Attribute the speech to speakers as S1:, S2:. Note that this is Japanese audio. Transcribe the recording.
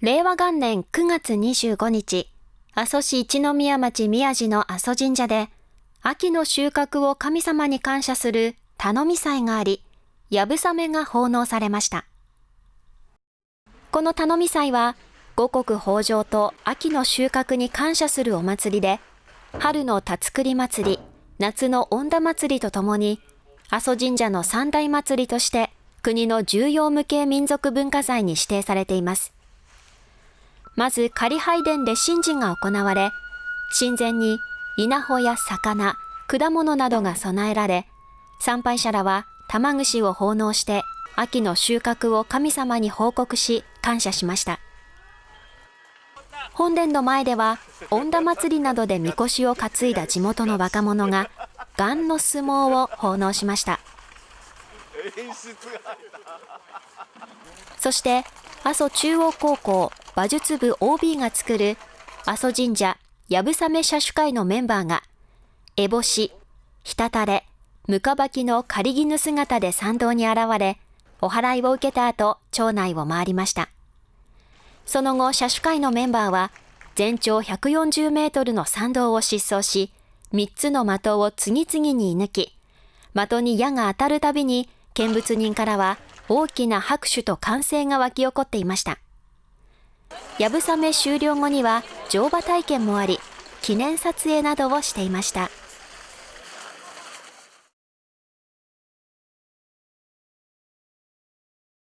S1: 令和元年9月25日、阿蘇市一宮町宮地の阿蘇神社で、秋の収穫を神様に感謝する頼み祭があり、やぶさめが奉納されました。この頼み祭は、五穀豊穣と秋の収穫に感謝するお祭りで、春の田作り祭り、夏の恩田祭りとともに、阿蘇神社の三大祭りとして国の重要無形民族文化財に指定されています。まず仮拝殿で神事が行われ、神前に稲穂や魚、果物などが備えられ、参拝者らは玉串を奉納して秋の収穫を神様に報告し感謝しました。本殿の前では、恩田祭りなどでみこしを担いだ地元の若者が、ガンの相撲を奉納しました。そして、阿蘇中央高校馬術部 OB が作る阿蘇神社やぶさめ社主会のメンバーが、烏帽子、ひたたれ、むかばきの仮絹姿で参道に現れ、お祓いを受けた後、町内を回りました。その後、車種会のメンバーは、全長140メートルの参道を疾走し、3つの的を次々に射抜き、的に矢が当たるたびに、見物人からは大きな拍手と歓声が湧き起こっていました。やぶさめ終了後には乗馬体験もあり、記念撮影などをしていました。